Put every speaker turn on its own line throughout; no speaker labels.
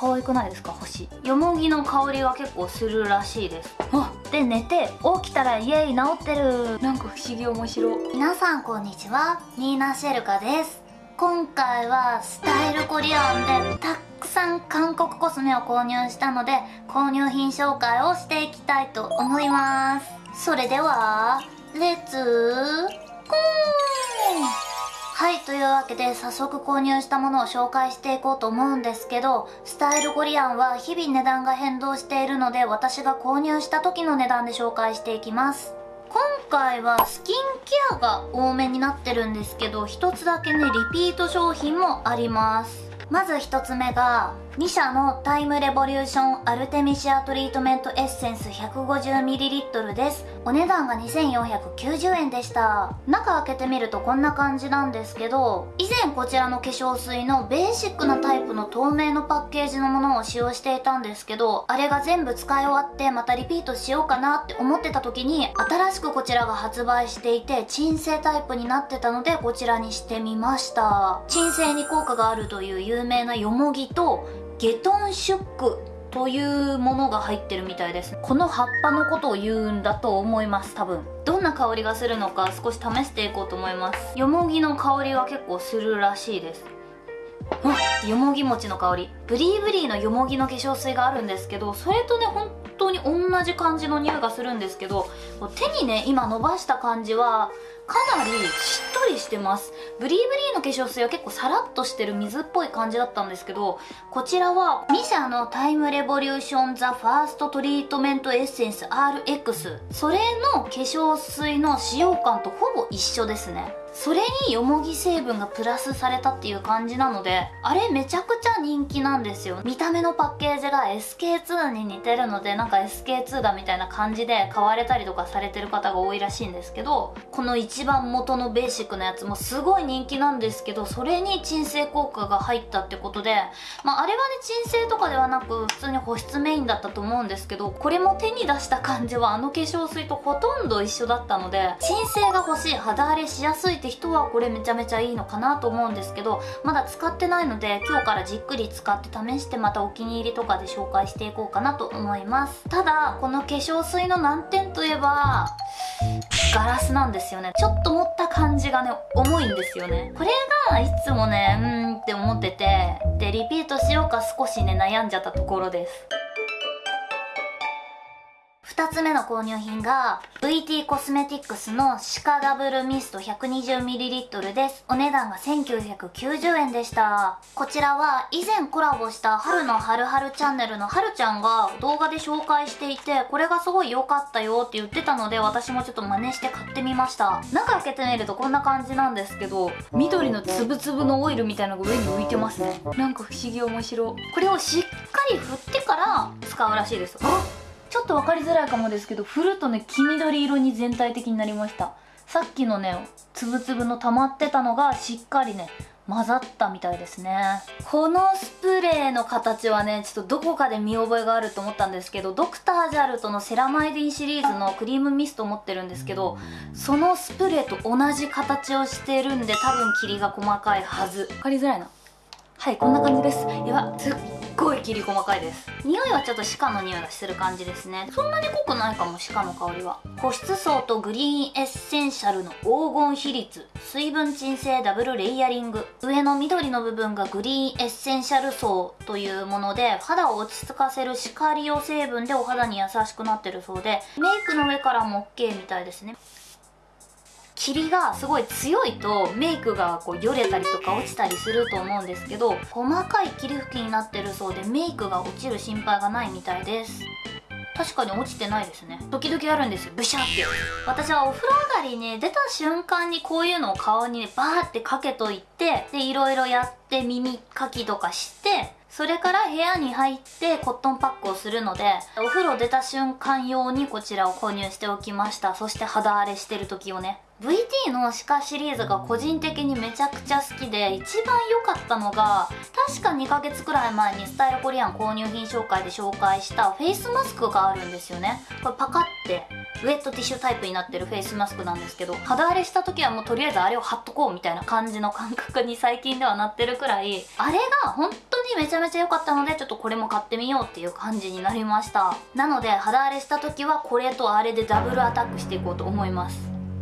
可愛くないですか？星。よもぎの香りが結構するらしいです。あ！で寝て起きたらイエイ治ってる。なんか不思議面白。皆さんこんにちは。ニーナ・シェルカです。今回はスタイルコリアンでたくさん韓国コスメを購入したので購入品紹介をしていきたいと思います。それではレッツゴーはい、というわけで早速購入したものを紹介していこうと思うんですけど、スタイルゴリアンは日々値段が変動しているので私が購入した時の値段で紹介していきます。今回はスキンケアが多めになってるんですけど、一つだけね、リピート商品もあります。まず一つ目が、2社のタイムレボリューションアルテミシアトリートメントエッセンス 150ml です。お値段が2490円でした。中開けてみるとこんな感じなんですけど以前こちらの化粧水のベーシックなタイプの透明のパッケージのものを使用していたんですけどあれが全部使い終わってまたリピートしようかなって思ってた時に新しくこちらが発売していて鎮静タイプになってたのでこちらにしてみました。鎮静に効果があるという有名なよもぎとゲトンシュックというものが入ってるみたいです。この葉っぱのことを言うんだと思います多分。どんな香りがするのか少し試していこうと思います。よもぎの香りが結構するらしいです。あよもぎ餅の香り。ブリーブリーのよもぎの化粧水があるんですけどそれとね本当に同じ感じの匂いがするんですけど手にね今伸ばした感じはかなりしっとりしてます。ブリーブリーの化粧水は結構サラッとしてる水っぽい感じだったんですけどこちらは MISSHA のタイムレボリューションザファーストトリートメントエッセンス RX それの化粧水の使用感とほぼ一緒ですね。それによもぎ成分がプラスされたっていう感じなのであれめちゃくちゃ人気なんですよ。見た目のパッケージが SK2 に似てるのでなんか SK2 だみたいな感じで買われたりとかされてる方が多いらしいんですけどこの一番元のベーシックなやつもすごい人気なんですけどそれに鎮静効果が入ったってことでまああれはね鎮静とかではなく普通に保湿メインだったと思うんですけどこれも手に出した感じはあの化粧水とほとんど一緒だったので鎮静が欲しい肌荒れしやすいって人はこれめちゃめちゃいいのかなと思うんですけどまだ使ってないので今日からじっくり使って試してまたお気に入りとかで紹介していこうかなと思いますただこの化粧水の難点といえばガラスなんですよねちょっと持った感じがね重いんですよねこれがいつもねうーんって思っててでリピートしようか少しね悩んじゃったところです2つ目の購入品が VT コスメティックスのシカダブルミスト 120ml です。お値段が1990円でした。こちらは以前コラボした春の春春チャンネルの春ちゃんが動画で紹介していてこれがすごい良かったよって言ってたので私もちょっと真似して買ってみました。中開けてみるとこんな感じなんですけど緑のつぶつぶのオイルみたいなのが上に浮いてますね。なんか不思議面白。これをしっかり振ってから使うらしいです。あちょっと分かりづらいかもですけど振るとね黄緑色に全体的になりました。さっきのねつぶつぶの溜まってたのがしっかりね混ざったみたいですね。このスプレーの形はねちょっとどこかで見覚えがあると思ったんですけどドクタージャルトのセラマイディンシリーズのクリームミスト持ってるんですけどそのスプレーと同じ形をしてるんで多分霧が細かいはず。分かりづらいな。はいこんな感じです。やばすごい霧細かいです。匂いはちょっとシカの匂いがする感じですね。そんなに濃くないかもシカの香りは。保湿層とグリーンエッセンシャルの黄金比率。水分鎮静ダブルレイヤリング。上の緑の部分がグリーンエッセンシャル層というもので肌を落ち着かせるシカリオ成分でお肌に優しくなってるそうでメイクの上からも OK みたいですね。霧がすごい強いとメイクがこうよれたりとか落ちたりすると思うんですけど細かい霧吹きになってるそうでメイクが落ちる心配がないみたいです。確かに落ちてないですね。時々あるんですよ。ブシャって。私はお風呂上がりに出た瞬間にこういうのを顔にねバーってかけといてでいろいろやって耳かきとかしてそれから部屋に入ってコットンパックをするのでお風呂出た瞬間用にこちらを購入しておきました。そして肌荒れしてる時をね。VT のシカシリーズが個人的にめちゃくちゃ好きで一番良かったのが確か2ヶ月くらい前にスタイルコリアン購入品紹介で紹介したフェイスマスクがあるんですよね。これパカってウェットティッシュタイプになってるフェイスマスクなんですけど肌荒れした時はもうとりあえずあれを貼っとこうみたいな感じの感覚に最近ではなってるくらいあれが本当めちゃめちゃ良かったのでちょっとこれも買ってみようっていう感じになりました。なので肌荒れした時はこれとあれでダブルアタックしていこうと思います。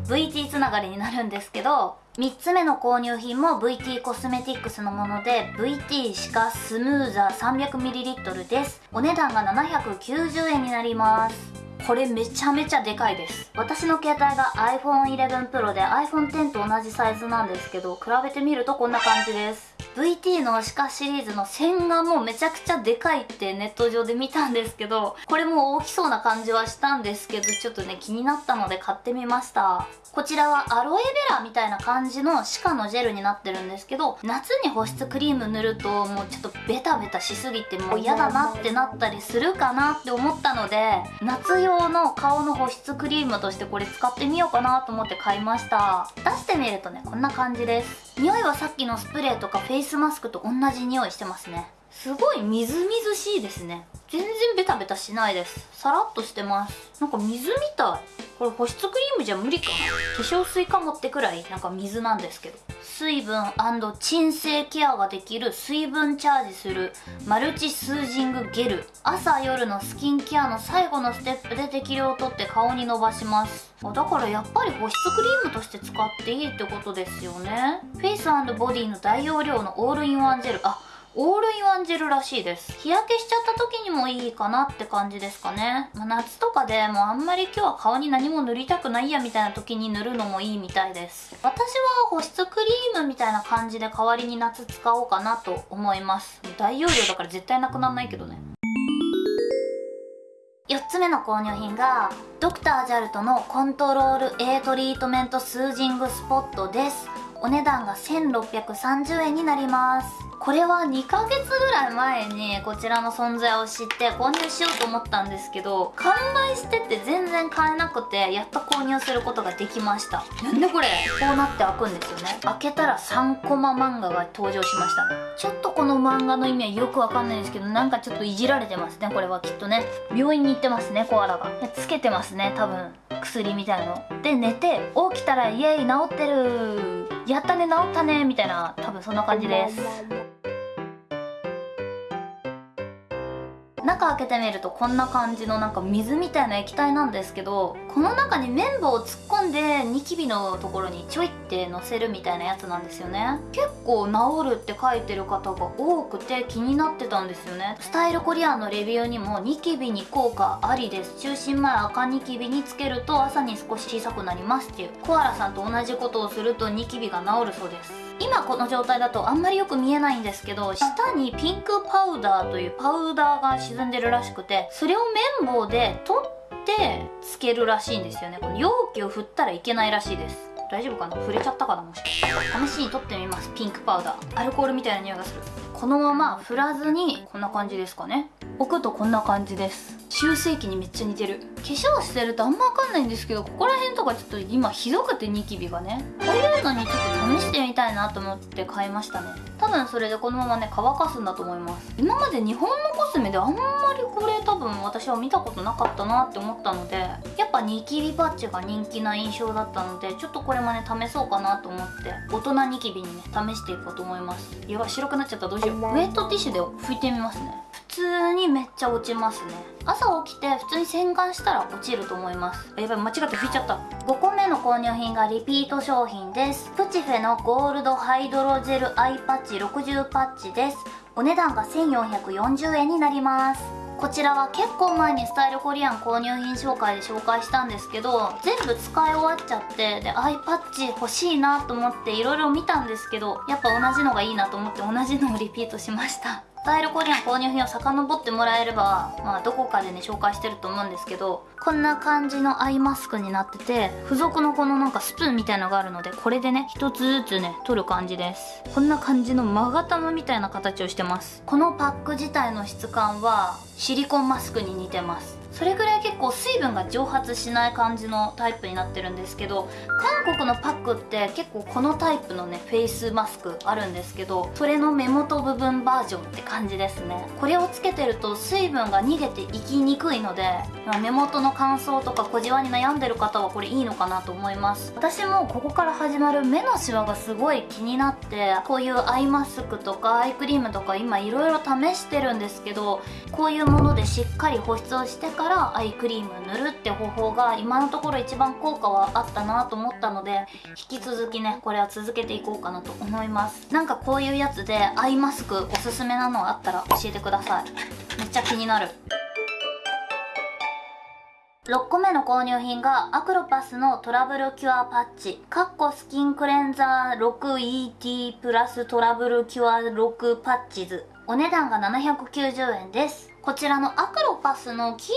VT つながりになるんですけど3つ目の購入品も VT コスメティックスのもので VT シカスムーザー 300ml です。お値段が790円になります。これめちゃめちゃでかいです。私の携帯が iPhone11 Pro で iPhone X と同じサイズなんですけど比べてみるとこんな感じです。VT のシカシリーズの線がもうめちゃくちゃでかいってネット上で見たんですけどこれも大きそうな感じはしたんですけどちょっとね気になったので買ってみました。こちらはアロエベラみたいな感じのシカのジェルになってるんですけど夏に保湿クリーム塗るともうちょっとベタベタしすぎてもう嫌だなってなったりするかなって思ったので夏用用の顔の保湿クリームとしてこれ使ってみようかなと思って買いました。出してみるとねこんな感じです。匂いはさっきのスプレーとかフェイスマスクと同じ匂いしてますね。すごいみずみずしいですね。全然ベタベタしないです。さらっとしてます。なんか水みたい。これ保湿クリームじゃ無理かな。化粧水かもってくらいなんか水なんですけど。水分鎮静ケアができる水分チャージするマルチスージングゲル。朝夜のスキンケアの最後のステップで適量をとって顔に伸ばします。だからやっぱり保湿クリームとして使っていいってことですよね。フェイスボディの大容量のオールインワンジェル。あオールインワンジェルらしいです。日焼けしちゃった時にもいいかなって感じですかね、まあ、夏とかでもうあんまり今日は顔に何も塗りたくないやみたいな時に塗るのもいいみたいです。私は保湿クリームみたいな感じで代わりに夏使おうかなと思います。大容量だから絶対なくなんないけどね。4つ目の購入品がドクタージャルトのコントロール A トリートメントスージングスポットです。お値段が1630円になります。これは2ヶ月ぐらい前にこちらの存在を知って購入しようと思ったんですけど完売してて全然買えなくてやっと購入することができました。なんでこれ？こうなって開くんですよね。開けたら3コマ漫画が登場しましたね。ちょっとこの漫画の意味はよくわかんないんですけどなんかちょっといじられてますねこれはきっとね。病院に行ってますねコアラが。つけてますね多分。薬みたいの。で寝て起きたらイエイ治ってる。やったね治ったねみたいな多分そんな感じです中開けてみるとこんな感じのなんか水みたいな液体なんですけどこの中に綿棒を突っ込んでニキビのところにちょいってのせるみたいなやつなんですよね。結構治るって書いてる方が多くて気になってたんですよね。スタイルコリアンのレビューにもニキビに効果ありです。中心前赤ニキビにつけると朝に少し小さくなりますっていう。コアラさんと同じことをするとニキビが治るそうです。今この状態だとあんまりよく見えないんですけど下にピンクパウダーというパウダーが沈んでるらしくてそれを綿棒で取ってつけるらしいんですよね。この容器を振ったらいけないらしいです。大丈夫かな？触れちゃったかな？もしかして。試しに取ってみます。ピンクパウダー。アルコールみたいな匂いがする。このまま振らずにこんな感じですかね。置くとこんな感じです。修正器にめっちゃ似てる。化粧してるとあんま分かんないんですけどここら辺とかちょっと今ひどくてニキビがね。こういうのにちょっと試してみたいなと思って買いましたね。多分それでこのままね乾かすんだと思います。今まで日本のコスメであんまりこれ多分私は見たことなかったなって思ったのでやっぱニキビパッチが人気な印象だったのでちょっとこれもね試そうかなと思って大人ニキビにね試していこうと思います。やば白くなっちゃった。どうしウェットティッシュで拭いてみますね。普通にめっちゃ落ちますね。朝起きて普通に洗顔したら落ちると思います。やばい間違って拭いちゃった。5個目の購入品がリピート商品です。プチフェのゴールドハイドロジェルアイパッチ60パッチです。お値段が1440円になりますこちらは結構前にスタイルコリアン購入品紹介で紹介したんですけど全部使い終わっちゃってでアイパッチ欲しいなと思っていろいろ見たんですけどやっぱ同じのがいいなと思って同じのをリピートしました。タイルコーディの購入品を遡ってもらえれば、まあ、どこかでね紹介してると思うんですけどこんな感じのアイマスクになってて付属のこのなんかスプーンみたいのがあるのでこれでね一つずつね取る感じです。こんな感じの勾玉みたいな形をしてます。このパック自体の質感はシリコンマスクに似てます。それぐらい結構水分が蒸発しない感じのタイプになってるんですけど韓国のパックって結構このタイプのねフェイスマスクあるんですけどそれの目元部分バージョンって感じですね。これをつけてると水分が逃げていきにくいので目元の乾燥とか小じわに悩んでる方はこれいいのかなと思います。私もここから始まる目のシワがすごい気になってこういうアイマスクとかアイクリームとか今いろいろ試してるんですけどこういうものでしっかり保湿をしてからアイクリーム塗るって方法が今のところ一番効果はあったなと思ったので引き続きねこれは続けていこうかなと思います。なんかこういうやつでアイマスクおすすめなのあったら教えてください。めっちゃ気になる。6個目の購入品がアクロパスのトラブルキュアパッチ。カッコスキンクレンザー 6ET プラストラブルキュア6パッチズ。お値段が790円です。こちらのアクロパスの黄色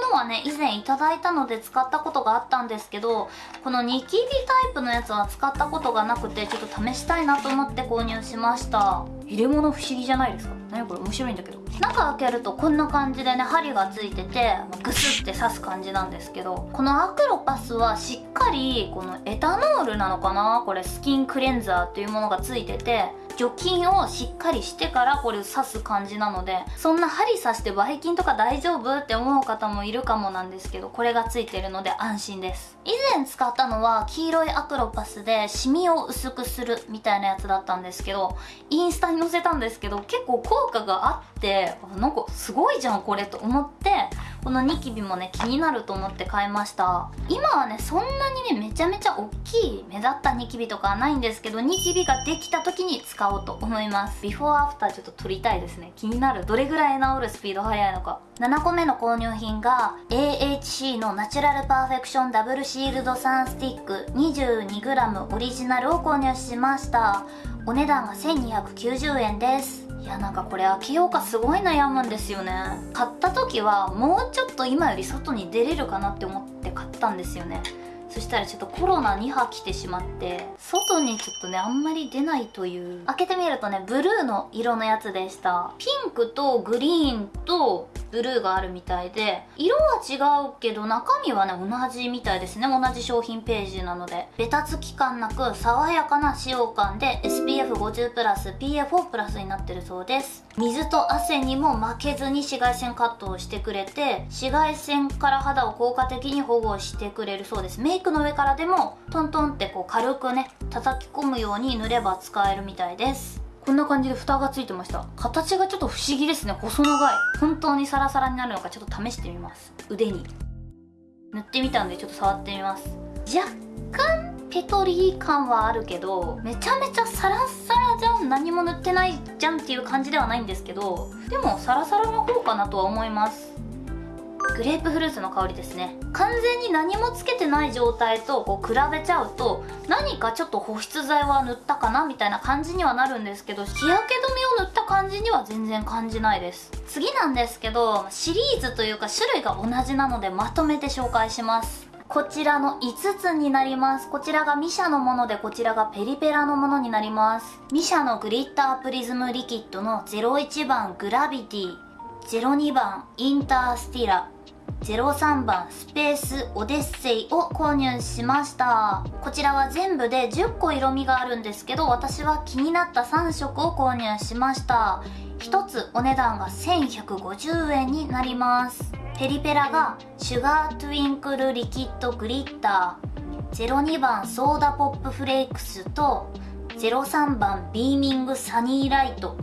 のものはね以前いただいたので使ったことがあったんですけどこのニキビタイプのやつは使ったことがなくてちょっと試したいなと思って購入しました。入れ物不思議じゃないですか。何これ面白いんだけど。中開けるとこんな感じでね針がついててグスって刺す感じなんですけどこのアクロパスはしっかりこのエタノールなのかな？これスキンクレンザーっていうものがついてて除菌をしっかりしてからこれ刺す感じなのでそんな針刺してばい菌とか大丈夫って思う方もいるかもなんですけどこれがついてるので安心です。以前使ったのは黄色いアクロパスでシミを薄くするみたいなやつだったんですけどインスタに載せたんですけど結構効果があってなんかすごいじゃんこれと思ってこのニキビもね気になると思って買いました。今はねそんなにねめちゃめちゃ大きい目立ったニキビとかはないんですけどニキビができた時に使おうと思います。ビフォーアフターちょっと撮りたいですね。気になる。どれぐらい治るスピード速いのか。7個目の購入品が AHC のナチュラルパーフェクションダブルシールドサンスティック 22g オリジナルを購入しました。お値段が1290円です。やなんかこれ開けようかすごい悩むんですよね。買った時はもうちょっと今より外に出れるかなって思って買ったんですよね。そしたらちょっとコロナ2波来てしまって外にちょっとねあんまり出ないという。開けてみるとねブルーの色のやつでした。ピンクとグリーンとブルーがあるみたいで色は違うけど中身はね同じみたいですね。同じ商品ページなので。ベタつき感なく爽やかな使用感で SPF50 プラス PA4 プラスになってるそうです。水と汗にも負けずに紫外線カットをしてくれて紫外線から肌を効果的に保護してくれるそうです。メイクの上からでもトントンってこう軽くね叩き込むように塗れば使えるみたいです。こんな感じで蓋がついてました。形がちょっと不思議ですね。細長い。本当にサラサラになるのかちょっと試してみます。腕に。塗ってみたんでちょっと触ってみます。若干ペトリー感はあるけどめちゃめちゃサラサラじゃん。何も塗ってないじゃんっていう感じではないんですけどでもサラサラの方かなとは思いますグレープフルーツの香りですね。完全に何もつけてない状態とこう比べちゃうと何かちょっと保湿剤は塗ったかなみたいな感じにはなるんですけど日焼け止めを塗った感じには全然感じないです。次なんですけどシリーズというか種類が同じなのでまとめて紹介します。こちらの5つになります。こちらがミシャのものでこちらがペリペラのものになります。ミシャのグリッタープリズムリキッドの01番グラビティ02番インタースティラ。03番スペースオデッセイを購入しました。こちらは全部で10個色味があるんですけど私は気になった3色を購入しました。1つお値段が1150円になります。ペリペラがシュガートゥインクルリキッドグリッター。02番ソーダポップフレークスと03番ビーミングサニーライト。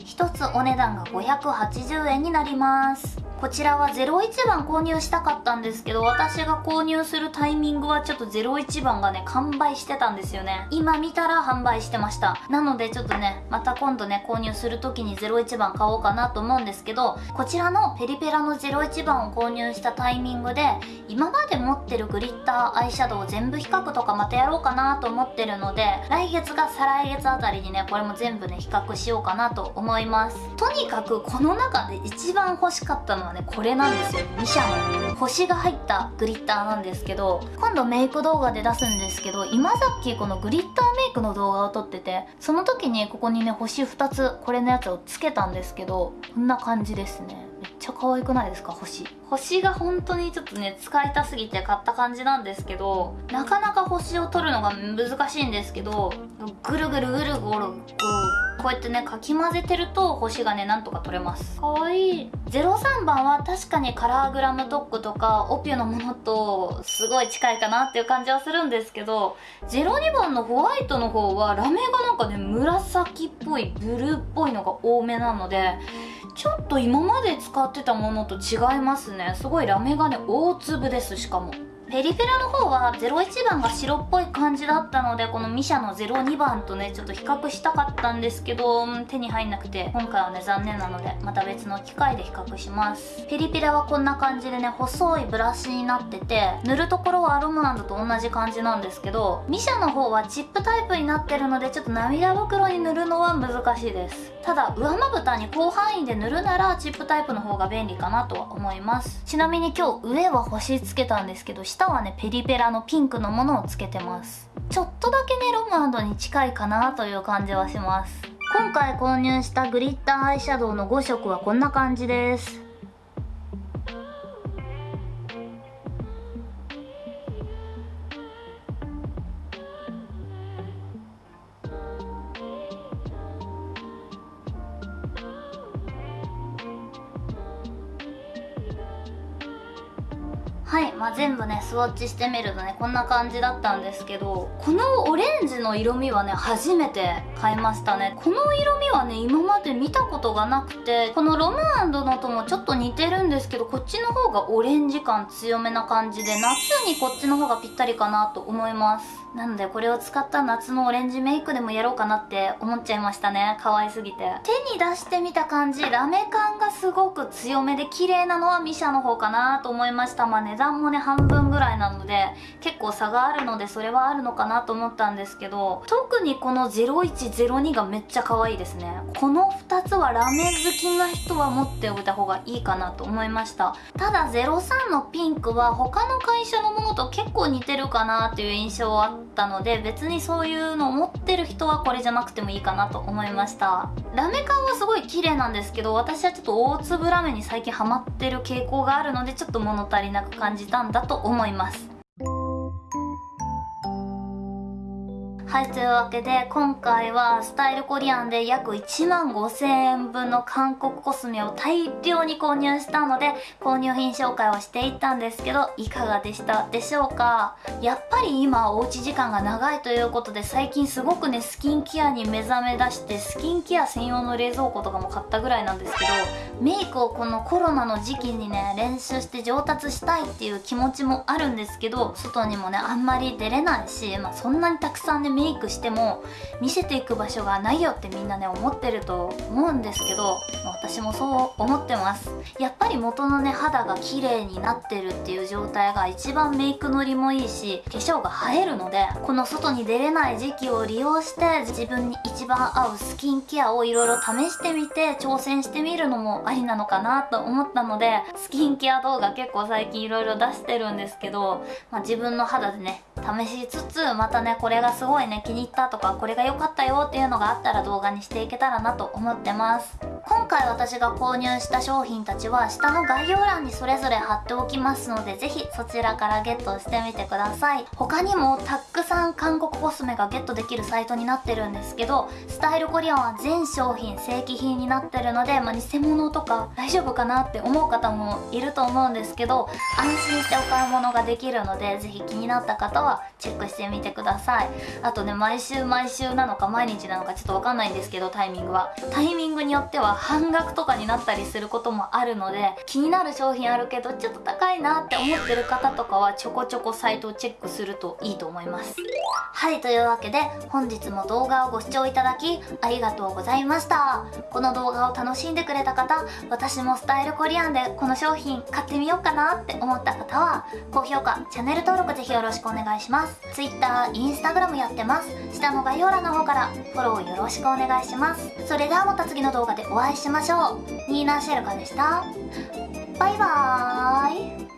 1つお値段が580円になります。こちらは01番購入したかったんですけど私が購入するタイミングはちょっと01番がね完売してたんですよね。今見たら販売してました。なのでちょっとねまた今度ね購入する時に01番買おうかなと思うんですけどこちらのペリペラの01番を購入したタイミングで今まで持ってるグリッターアイシャドウ全部比較とかまたやろうかなと思ってるので来月か再来月あたりにねこれも全部ね比較しようかなと思います。とにかくこの中で一番欲しかったのはねこれなんですよ。ミシャの星が入ったグリッターなんですけど今度メイク動画で出すんですけど今さっきこのグリッターメイクの動画を撮っててその時にここにね星2つこれのやつをつけたんですけどこんな感じですね。ゃ可愛くないですか？星。星が本当にちょっとね使いたすぎて買った感じなんですけどなかなか星を取るのが難しいんですけどぐるぐるぐるぐるこうやってねかき混ぜてると星がねなんとか取れます。かわいい。03番は確かにカラーグラムドッグとかオピュのものとすごい近いかなっていう感じはするんですけど02番のホワイトの方はラメがなんかね紫っぽいブルーっぽいのが多めなのでちょっと今まで使ってたものと違いますね。すごいラメがね大粒ですしかも。ペリペラの方は01番が白っぽい感じだったのでこのミシャの02番とねちょっと比較したかったんですけど手に入んなくて今回はね残念なのでまた別の機会で比較します。ペリペラはこんな感じでね細いブラシになってて塗るところはアロムランドと同じ感じなんですけどミシャの方はチップタイプになってるのでちょっと涙袋に塗るのは難しいです。ただ上まぶたに広範囲で塗るならチップタイプの方が便利かなとは思います。ちなみに今日上は星つけたんですけど下下はねペリペラのピンクのものをつけてます。ちょっとだけねロムアンドに近いかなという感じはします。今回購入したグリッターアイシャドウの5色はこんな感じです。はい、まあ、全部ねスワッチしてみるとねこんな感じだったんですけどこのオレンジの色味はね初めて買いましたね。この色味はね今まで見たことがなくてこのロムアンドのともちょっと似てるんですけどこっちの方がオレンジ感強めな感じで夏にこっちの方がぴったりかなと思います。なのでこれを使った夏のオレンジメイクでもやろうかなって思っちゃいましたね。可愛すぎて。手に出してみた感じラメ感がすごく強めで綺麗なのはミシャの方かなと思いました。まあ値段もね半分ぐらいなので結構差があるのでそれはあるのかなと思ったんですけど特にこの0102がめっちゃ可愛いですね。この2つはラメ好きな人は持っておいた方がいいかなと思いました。ただ03のピンクは他の会社のものと結構似てるかなっていう印象はあったので別にそういうのを持ってる人はこれじゃなくてもいいかなと思いました。ラメ感はすごい綺麗なんですけど私はちょっと大粒ラメに最近ハマってる傾向があるのでちょっと物足りなく感じ感じたんだと思います。はい、というわけで今回はスタイルコリアンで約1万5000円分の韓国コスメを大量に購入したので購入品紹介をしていったんですけどいかがでしたでしょうか？やっぱり今おうち時間が長いということで最近すごくねスキンケアに目覚め出してスキンケア専用の冷蔵庫とかも買ったぐらいなんですけどメイクをこのコロナの時期にね練習して上達したいっていう気持ちもあるんですけど外にもねあんまり出れないし、まあ、そんなにたくさんねメイクしても見せていく場所がないよってみんなね思ってると思うんですけど、私もそう思ってます。やっぱり元のね肌が綺麗になってるっていう状態が一番メイクのりもいいし化粧が映えるのでこの外に出れない時期を利用して自分に一番合うスキンケアをいろいろ試してみて挑戦してみるのもありなのかなと思ったのでスキンケア動画結構最近いろいろ出してるんですけど、まあ、自分の肌でね試しつつまたねこれがすごいね気に入ったとかこれが良かったよっていうのがあったら動画にしていけたらなと思ってます。今回私が購入した商品たちは下の概要欄にそれぞれ貼っておきますのでぜひそちらからゲットしてみてください。他にもたくさん韓国コスメがゲットできるサイトになってるんですけどスタイルコリアンは全商品正規品になってるので、まあ、偽物とか大丈夫かなって思う方もいると思うんですけど安心してお買い物ができるのでぜひ気になった方はチェックしてみてください。あとね毎週毎週なのか毎日なのかちょっとわかんないんですけどタイミングは。タイミングによっては半額とかになったりすることもあるので気になる商品あるけどちょっと高いなって思ってる方とかはちょこちょこサイトをチェックするといいと思います。はいというわけで本日も動画をご視聴いただきありがとうございました。この動画を楽しんでくれた方私もスタイルコリアンでこの商品買ってみようかなって思った方は高評価チャンネル登録ぜひよろしくお願いします。Twitter、Instagram やってます。下の概要欄の方からフォローよろしくお願いします。それではまた次の動画でお会いしましょう。ニーナーシェルカでした。バイバーイ。